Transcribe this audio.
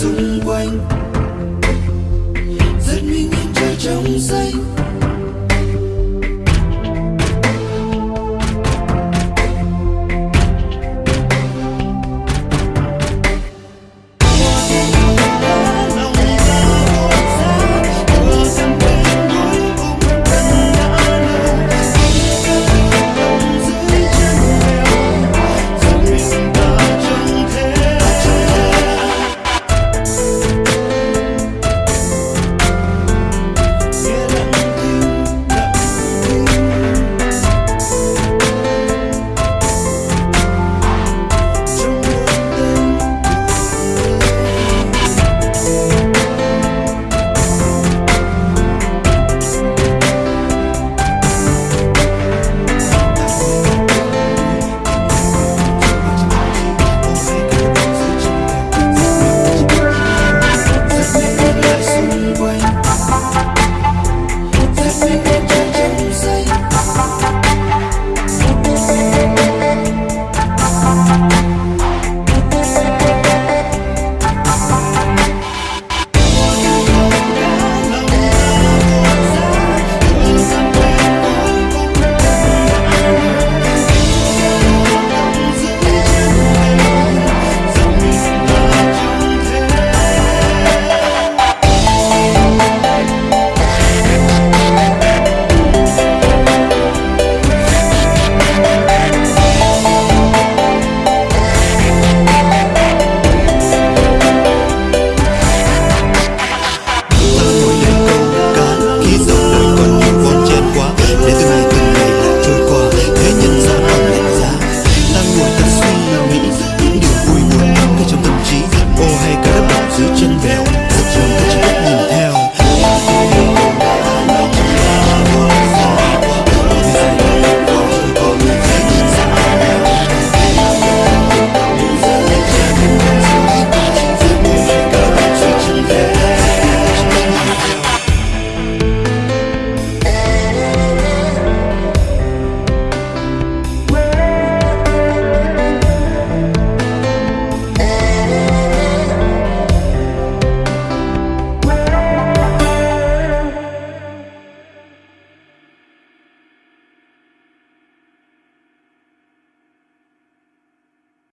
xung quanh. Rất minh nhìn trời trong xanh.